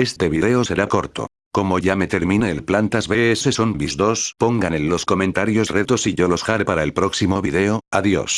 Este video será corto. Como ya me termine el Plantas vs Zombies 2, pongan en los comentarios retos y yo los haré para el próximo video, adiós.